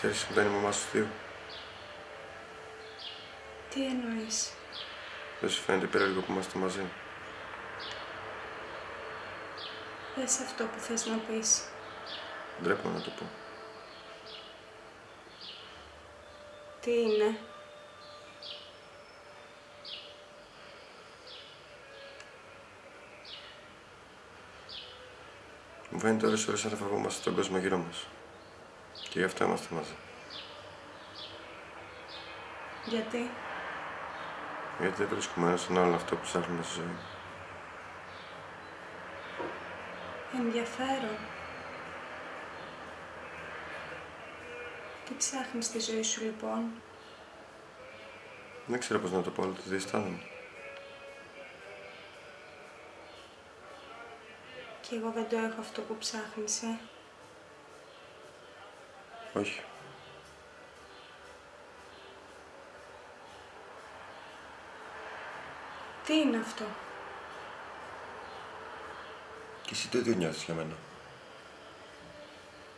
Ξέρεις, δεν είμαι μαμά στους δύο. Τι εννοείς; Δεν σου φαίνεται περίεργο που είμαστε μαζί. Πες αυτό που θες να πεις. Ντρέπομαι να το πω. Τι είναι; Μου φαίνεται ώρες ώρες να φοβόμαστε τον κόσμο γύρω μας. Και γι' αυτό είμαστε μαζί. Γιατί; Γιατί δεν βρίσκουμε ένα στον άλλον αυτό που ψάχνουμε στη ζωή. Ενδιαφέρον. Τι ψάχνεις στη ζωή σου λοιπόν; Δεν ξέρω πώς να το πω, αλλά το διαισθάνομαι. Και εγώ δεν το έχω αυτό που ψάχνεις, ε. Όχι. Τι είναι αυτό; Και εσύ το ίδιο νιώθεις για μένα.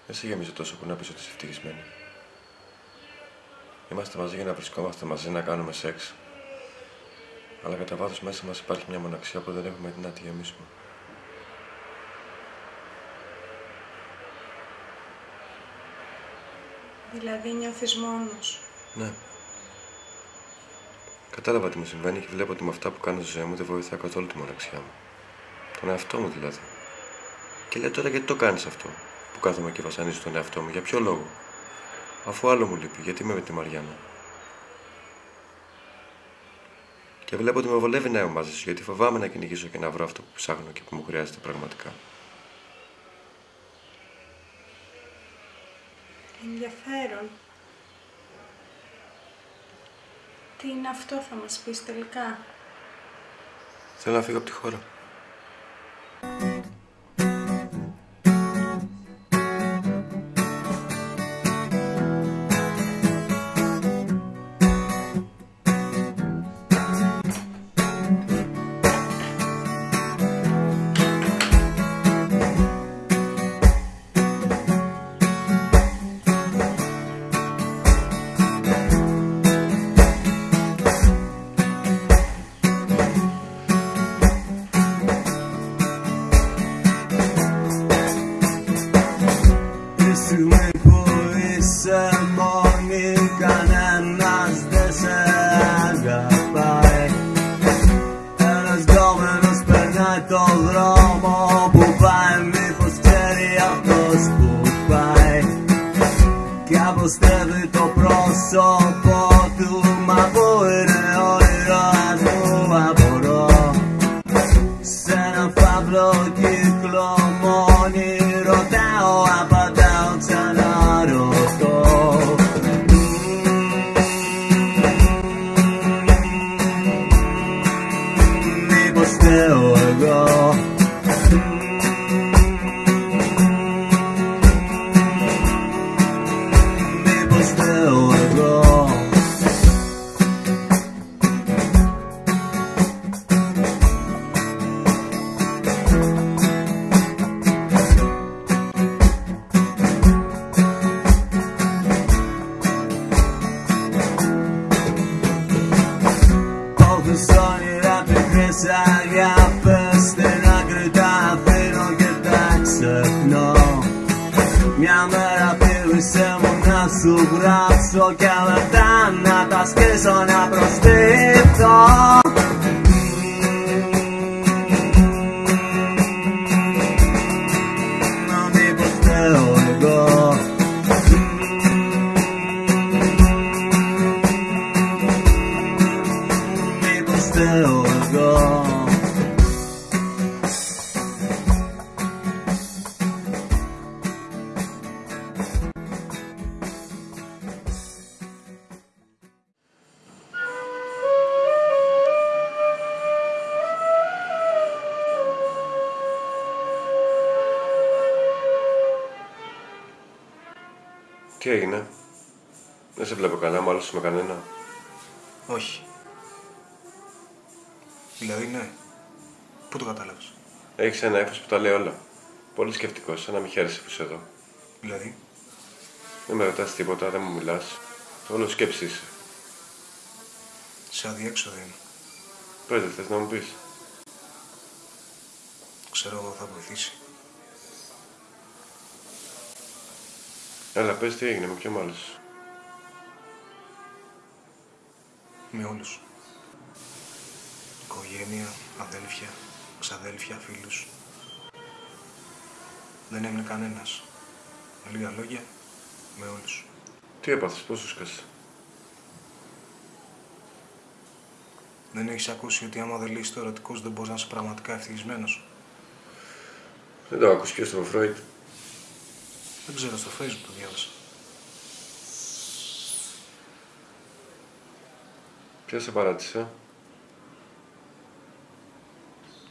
Δεν σε γεμίζω τόσο που να πεις ότι είσαι ευτυχισμένη. Είμαστε μαζί για να βρισκόμαστε μαζί, να κάνουμε σεξ. Αλλά κατά βάθος μέσα μας υπάρχει μια μοναξιά που δεν έχουμε την να τη γεμίσουμε. Δηλαδή νιώθεις μόνος. Ναι. Κατάλαβα τι μου συμβαίνει και βλέπω ότι με αυτά που κάνω στη ζωή μου δεν βοηθά καθόλου τη μοναξιά μου. Τον εαυτό μου δηλαδή. Και λέω τώρα γιατί το κάνεις αυτό, που κάθομαι και βασανίζω τον εαυτό μου, για ποιο λόγο; Αφού άλλο μου λείπει, γιατί είμαι με τη Μαριάννα; Και βλέπω ότι με βολεύει να είμαι μαζί σου, γιατί φοβάμαι να κυνηγήσω και να βρω αυτό που ψάχνω και που μου χρειάζεται πραγματικά. Ενδιαφέρον. Τι είναι αυτό θα μας πεις τελικά; Θέλω να φύγω από τη χώρα. ustawy to prosto. All the sun. Σου γράψω Και μετά να τα σκίσω να προστίθω Τι έγινε. Δεν σε βλέπω καλά, μάλλον με κανένα. Όχι. Δηλαδή, ναι. Πού το κατάλαβες; Έχεις ένα έφο που τα λέει όλα. Πολύ σκεφτικό, σαν να μην χαίρεσαι που είσαι εδώ. Δηλαδή, Δεν με ρωτάς τίποτα, δεν μου μιλάς. Όλο σκέψη είσαι. Σε αδιέξοδο είμαι. Πες, δεν θες να μου πεις. Ξέρω εγώ θα βοηθήσει. Έλα, πες τι έγινε, με ποιον μάλιστα. Με όλους. Οικογένεια, αδέλφια, ξαδέλφια, φίλους. Δεν έμεινε κανένας. Με λίγα λόγια, με όλους. Τι έπαθες, πώς σου σκάσε. Δεν έχεις ακούσει ότι άμα δεν λύσεις το ερωτικό σου δεν μπορείς να είσαι πραγματικά ευτυχισμένος; Δεν το άκουσες και στο Φρόιτ. Δεν ξέρω, στο facebook το διάβασα. Ποια σε παράτησε;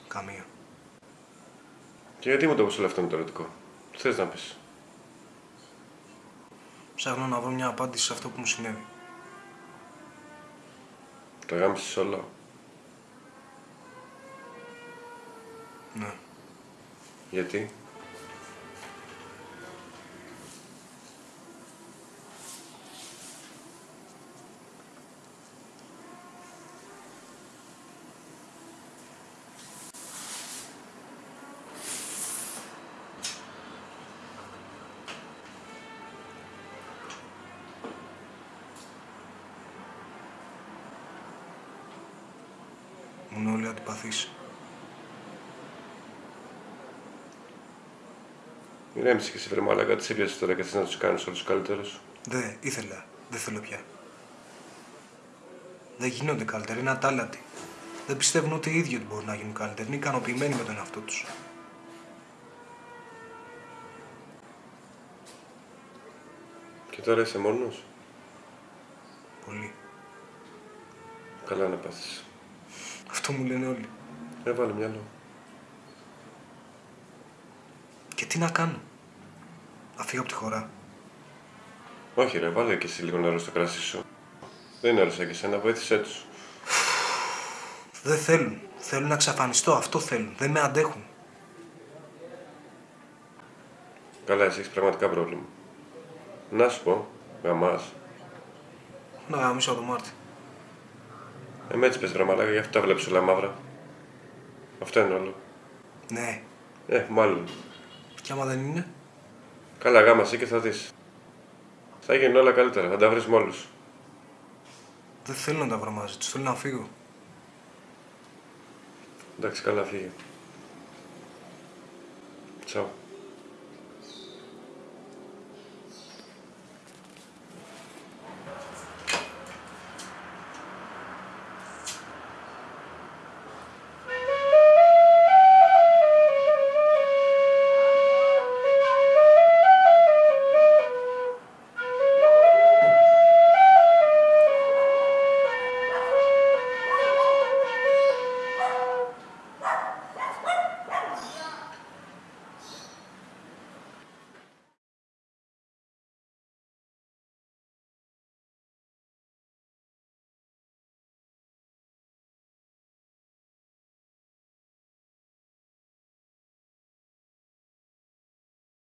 Καμία. Και γιατί μου το είπες όλο αυτό με το ερωτικό; Τι θες να πεις; Ψάχνω να βρω μια απάντηση σε αυτό που μου συνέβη. Το γάμισες όλο; Ναι. Γιατί; Αντιπαθείς. Ηρέμησε και εσύ βρε μαλάκα, τις σε πιάσεις τώρα και θες να τους κάνεις όλους καλύτερους. Δε, ήθελα. Δεν θέλω πια. Δεν γίνονται καλύτεροι, είναι ατάλλατοι. Δεν πιστεύουν ούτε οι ίδιοι ότι μπορούν να γίνουν καλύτεροι. Είναι ικανοποιημένοι με τον εαυτό τους. Και τώρα είσαι μόνος; Πολύ. Καλά να πάθεις. Αυτό μου λένε όλοι. Έβαλε μυαλό. Και τι να κάνω; Να φύγω από τη χώρα. Όχι ρε, βάλε και εσύ λίγο νερό στο κράσι σου. Δεν είναι άλλο σαν και εσένα, βοήθησέ τους. Δεν θέλουν. Θέλουν να εξαφανιστώ. Αυτό θέλουν. Δεν με αντέχουν. Καλά, εσύ έχεις πραγματικά πρόβλημα. Να σου πω, γαμάς. Να γαμίσω το Μάρτι. Ε, με έτσι πες ρε μαλάκα, γι' αυτό τα βλέπεις όλα μαύρα. Αυτό είναι όλο. Ναι. Ε, μάλλον. Και άμα δεν είναι; Καλά, γάμασε και θα δεις. Θα γίνουν όλα καλύτερα, θα τα βρεις με όλους. Δεν θέλω να τα βρω μαζί τους. Θέλω να φύγω. Εντάξει, καλά, φύγε. Τσάου.